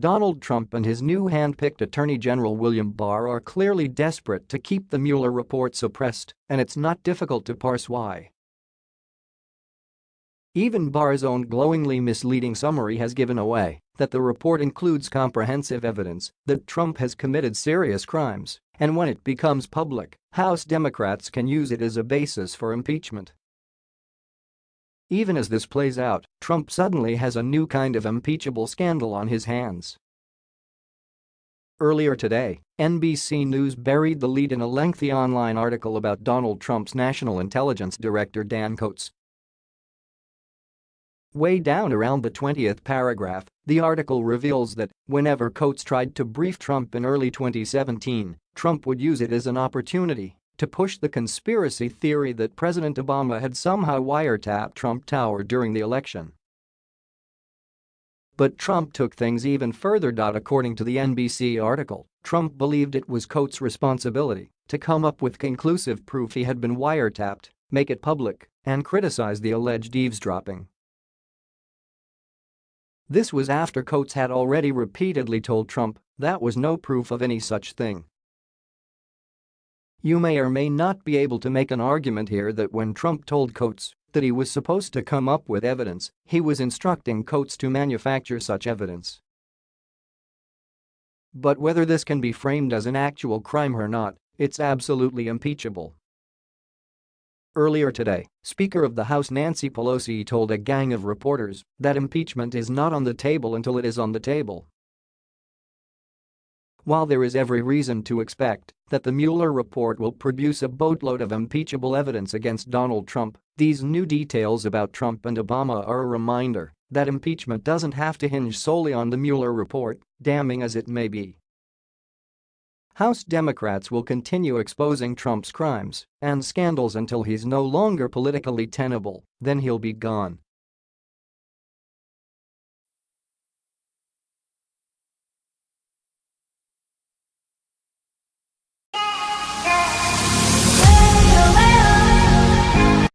Donald Trump and his new hand-picked Attorney General William Barr are clearly desperate to keep the Mueller report suppressed, and it's not difficult to parse why. Even Barr's own glowingly misleading summary has given away that the report includes comprehensive evidence that Trump has committed serious crimes, and when it becomes public, House Democrats can use it as a basis for impeachment. Even as this plays out, Trump suddenly has a new kind of impeachable scandal on his hands. Earlier today, NBC News buried the lead in a lengthy online article about Donald Trump's National Intelligence Director Dan Coats. Way down around the 20th paragraph, the article reveals that whenever Coats tried to brief Trump in early 2017, Trump would use it as an opportunity to push the conspiracy theory that President Obama had somehow wiretapped Trump Tower during the election. But Trump took things even further. According to the NBC article, Trump believed it was Coats' responsibility to come up with conclusive proof he had been wiretapped, make it public, and criticize the alleged eavesdropping. This was after Coats had already repeatedly told Trump that was no proof of any such thing you may or may not be able to make an argument here that when Trump told Coats that he was supposed to come up with evidence, he was instructing Coats to manufacture such evidence. But whether this can be framed as an actual crime or not, it's absolutely impeachable. Earlier today, Speaker of the House Nancy Pelosi told a gang of reporters that impeachment is not on the table until it is on the table. While there is every reason to expect that the Mueller report will produce a boatload of impeachable evidence against Donald Trump, these new details about Trump and Obama are a reminder that impeachment doesn't have to hinge solely on the Mueller report, damning as it may be. House Democrats will continue exposing Trump's crimes and scandals until he's no longer politically tenable, then he'll be gone.